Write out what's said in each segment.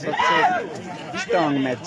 सबसे strong match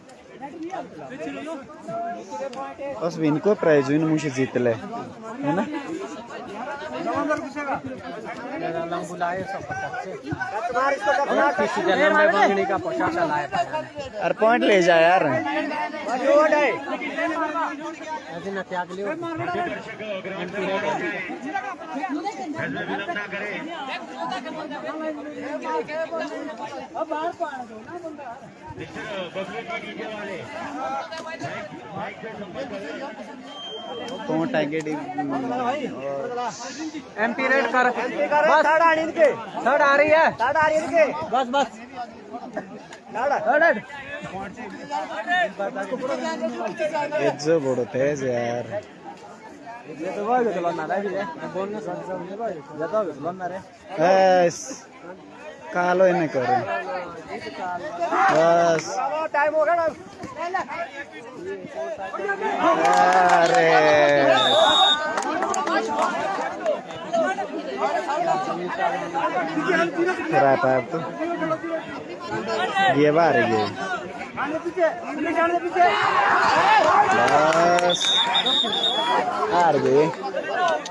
बस इनको प्राइज हुई मुझे जीत ले। है ना? अरे पॉइंट ले जा यार। विलंब कोंटा एकेडमी एमपी रेड कर। बस। थर्ड आ रही है थर्ड आ रही है। थर्ड आ रही है बस बस। थर्ड बड़ो तेज यार ये तो भाई तो बनना है भी बोलने सब सब नहीं भाई ज़्यादा बनना रे बस। कालो इन्हें करो बस। हो अरे। खराब है अब तो। ये बार ये बस। गए। और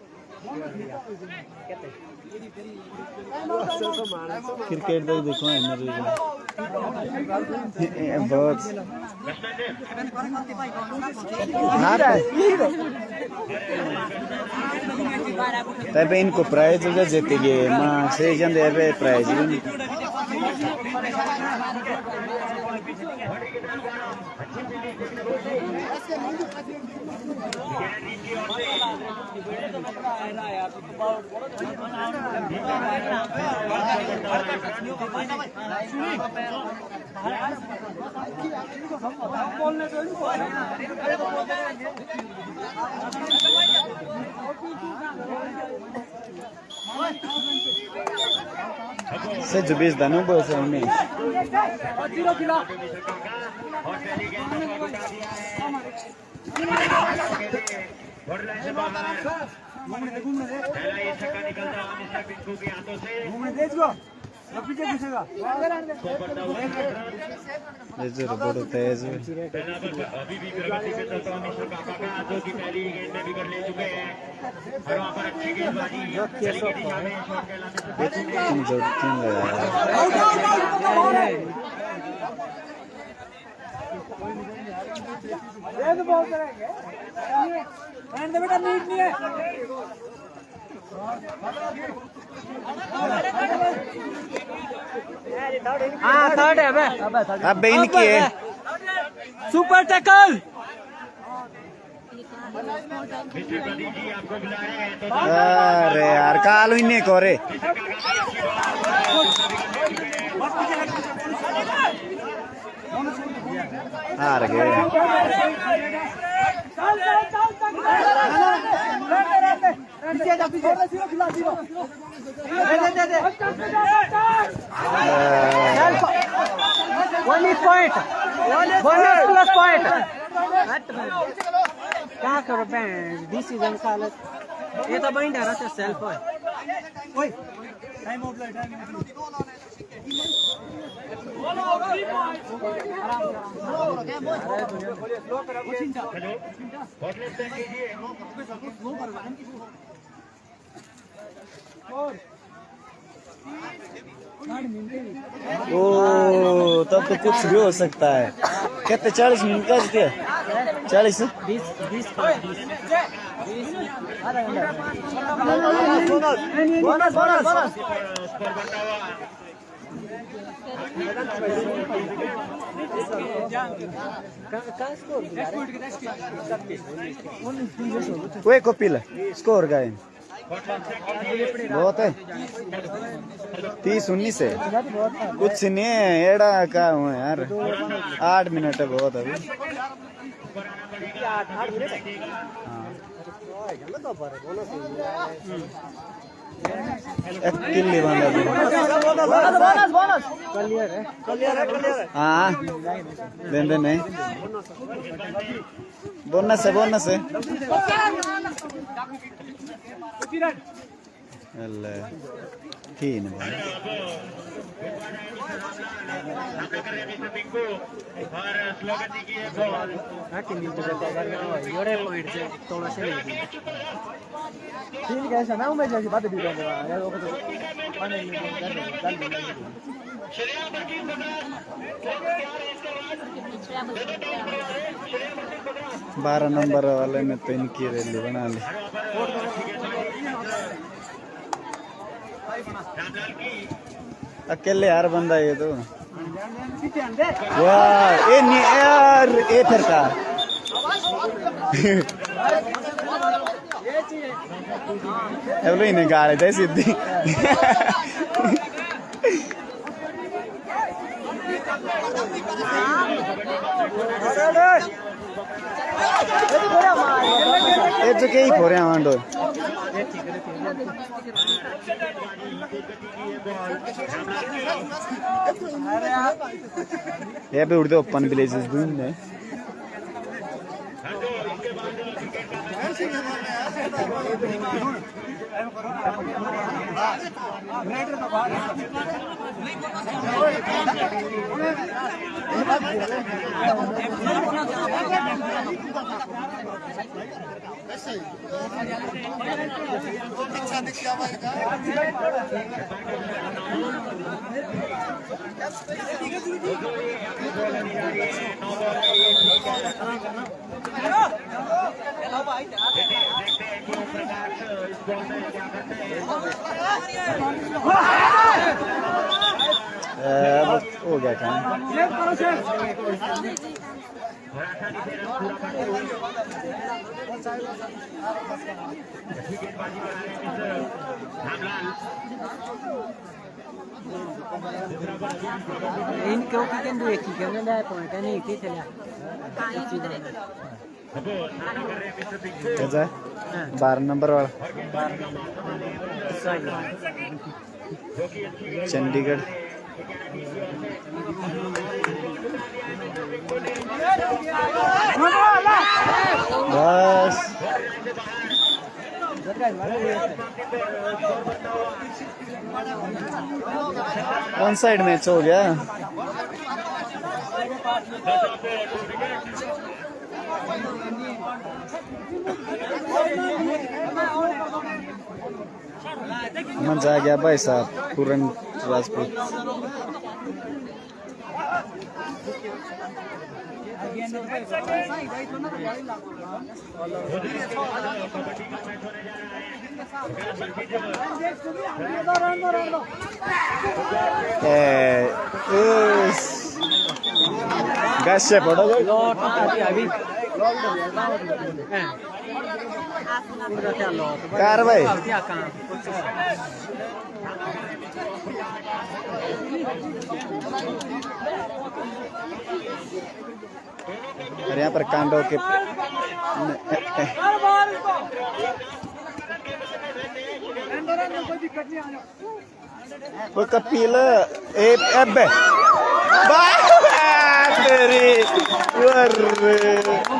क्रिकेट तो देखो एनर्जी बहुत तबे इनको प्राइज जो जीते गए माँ से प्राइज से जुबीस दानो बोल से उन्हें बॉर्डर लाइन से बाहर पहला ये छक्का निकलता है मिस्टर पिंकू के हाथों से पीछे घुसेगा ये तेज है पहला बल अभी भी प्रगति पे चलता हुआ मिस्टर काका का जो कि पहली गेंद में विकेट ले चुके हैं और वहाँ पर अच्छी गेंदबाजी चली की दिशा में शॉट कहलाने से तीन जोड़ तीन लगाया ये तो बहुत करेंगे एंड बेटा नीट नहीं है हाँ थर्ड है अबे अब इनकी है। Super tackle. अरे यार कालू इन्हें करे। हार गए। वन पॉइंट प्लस पॉइंट क्या करो बैंड दिस इज़ ये तो बाइंड है सेल्फ है। ओए। Time out time hello hotline send कीजिए ओ तब तो कुछ भी हो सकता है। कितने चालीस मिनट का क्या चालीस? बीस बीस। वे कपिल स्कोर है कीजिए बहुत है। तीस उन्नीस है। कुछ नहीं है, एड़ा का हुआ यार। आठ मिनट है बहुत अभी। एक किल्ली बंदा भी बोनस बोनस क्लियर है क्लियर है क्लियर है। हाँ दिन दिन नहीं। बोनस है बोनस है। il Kino. ठीक है मैं उम्मीद जैसी बात भी करूँगा यार वो तो मन नहीं कर रहा श्रेया बकीर बारह नंबर वाले ने तो इनकी रैली बना ली अकेले यार बंदा ये तो वाह ए नी- यार ए फिर का एवलो इन्हें गाड़े थे सीधी ये तो कई फोरे ये भी उड़ते ओपन विलेजेस भी हैं Hello! Hello! अब हो गया काम इनके ओके कैन do एक ही कैनได้ point है नहीं थी चला कैसा बारह नंबर वाला चंडीगढ़ बस वन साइड मैच हो गया. मज़ा आ गया भाई साहब पूरन राजपूत us. Gashe पड़ा कार भाई क्या काम और यहाँ पर कांडो के वो कपिल ए अबे बात तेरी वर्रे सुपर टेक्निकल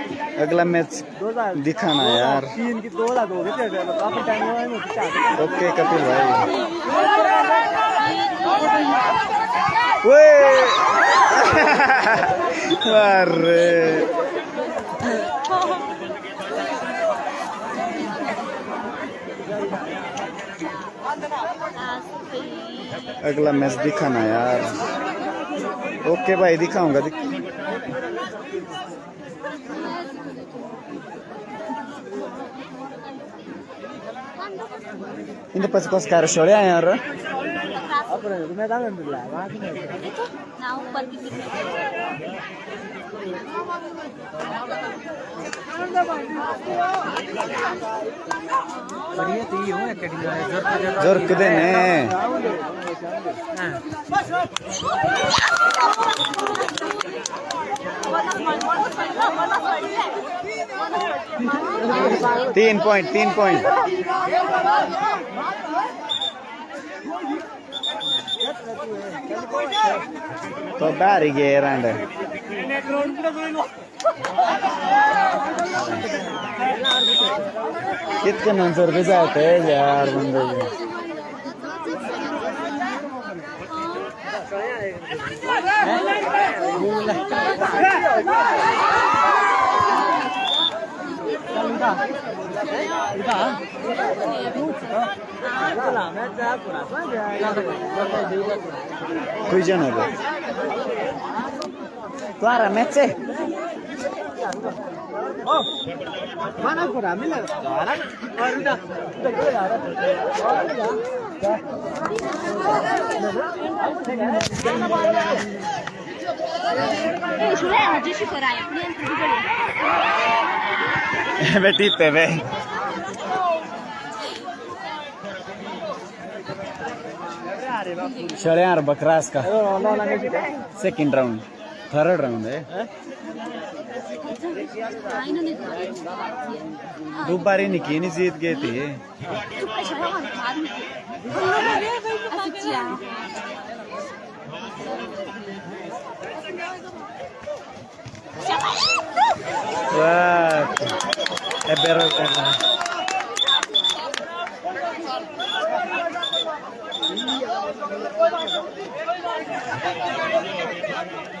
अगला मैच दिखाना यार। ओके, कपिल भाई। अरे। अगला मैच दिखाना यार। ओके भाई, दिखाऊँगा, दिख... इन पछि कस खाएर छोड्यो यहाँ र अपने मैदान में मिला वहाँ की नहीं ना ऊपर की बढ़िया ये एकेडमी में ज़रूर ज़रूर जोर्कुदेने तीन पॉइंट तीन पॉइंट तो गए रांड। कितने नंबर रुपये जाते हैं यार बंदे vui này দুইজন হবে তোরা ম্যাচে মানা করা মিলে ধরা ve. षड्यार बकरास का सेकंड राउंड थर्ड राउंड है दो बार निकी नहीं जीत गए थे Siapa itu? Wah. Eber karena. Iya.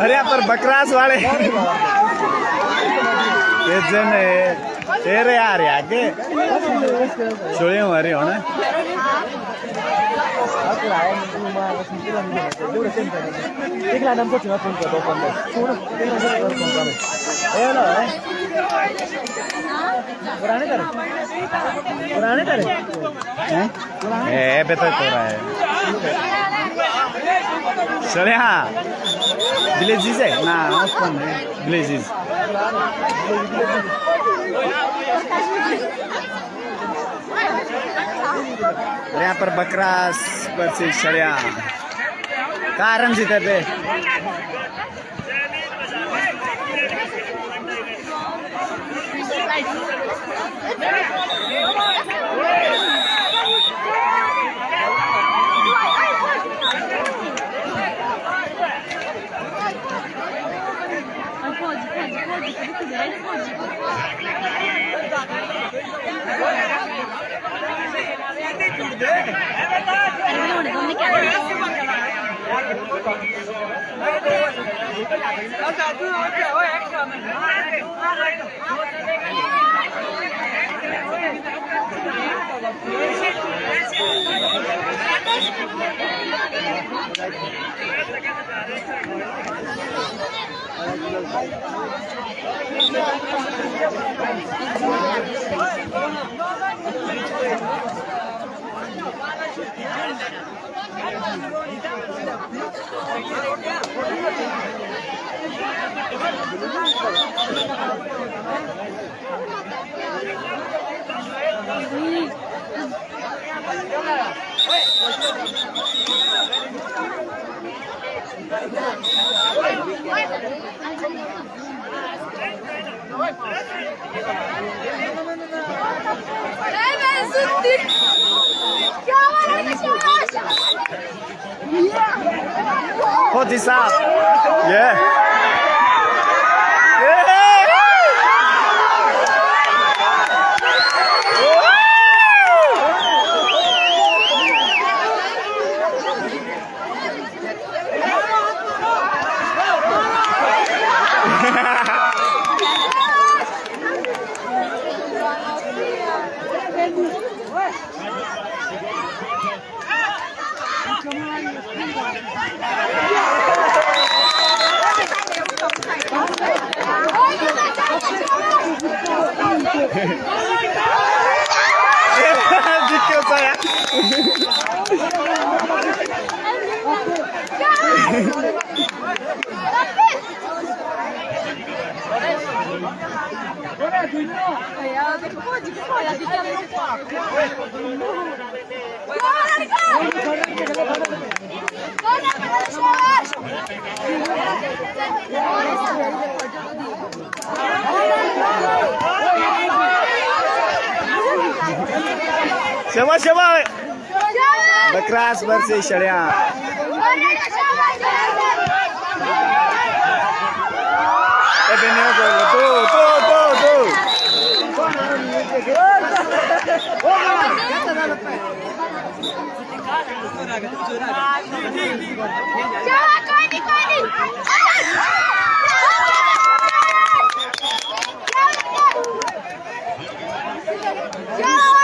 अरे यहाँ पर बकरास वाले ये जन तेरे आ रहे आगे हमारे हो ना Iklan nam ko cuma phone ko do phone. Suno, तेरा से phone कर. पुराने करे. पुराने करे. हैं? ए बेटा तो रहा है चले हाँ विलेजेस है ना उसको विलेजेस यहाँ पर बकरास पर से शरिया कारण जीते थे Perdone, ¿dónde quedaste? Levensin dik. Put this up. Yeah. é? Thank you. ಶಬ ಶಬ ಬಕ್ರಾಸ್ ಬರ್ಸಿ ಶಳ್ಯ Yeah!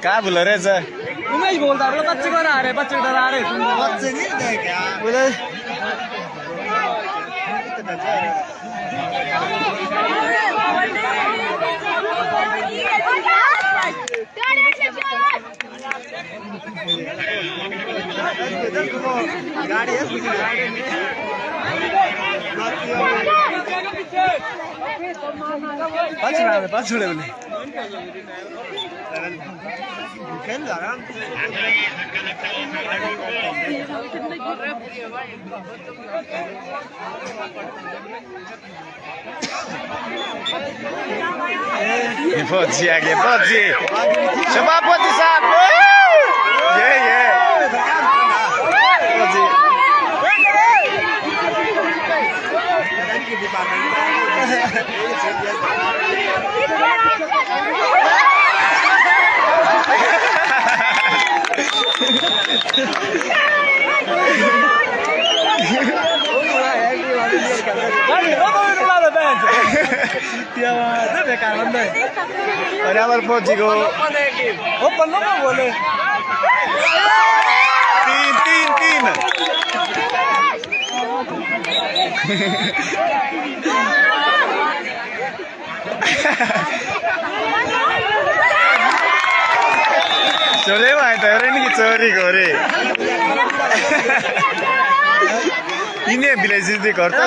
क्या बोल रहे सर उमेश बोलता है बोला बच्चे को आ रहे बच्चे को रहे बच्चे नहीं बोले पाचूडे पाचूडे बोले खेल जा रहा फौजी आ गए फौजी सभापति साहब ये ये अरे আমার গো ও পল্লো বলে তিন তিন তিন चोलेमा त अरे नि चोरी चोरीको अरे किने बिलाइसिँदै घर त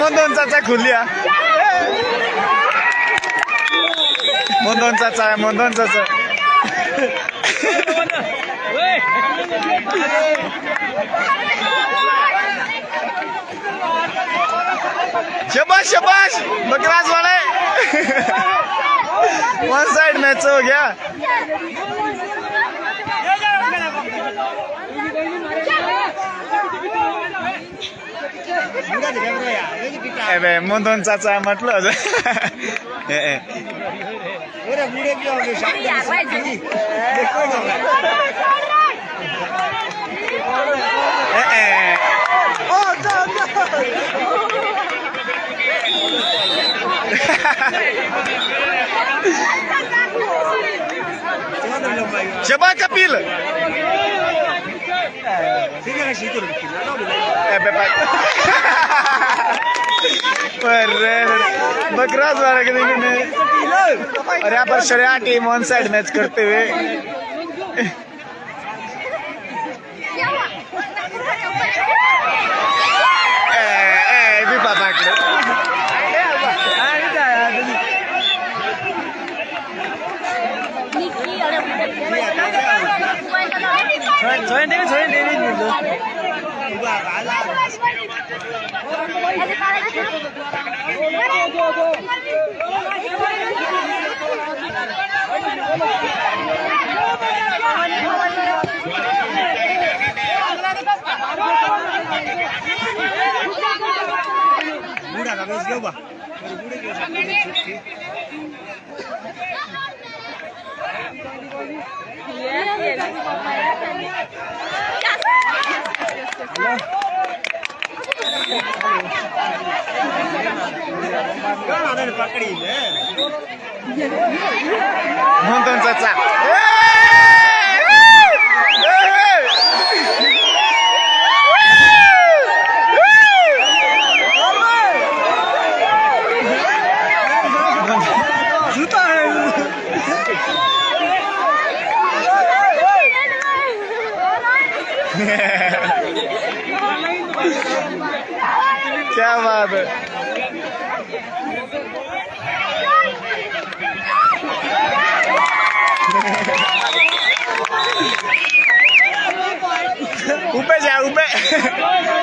मदन चाचा खुलिया मदन चाचा मदन चाचा शाबाश शाबाश! बकराज वाले! वन साइड मैच हो गया। एबे मन्दन चाचा मतलब ए oh, no, no. Cepat kapil. Sini kan situ. Eh, bebas. बकरा द्वारा के देखने और यहाँ पर शरिया टीम ऑन साइड मैच करते हुए Budak tak boleh siapa? Baru budak dia. Yes, yes. Yes. ねえ love it. Upe upe.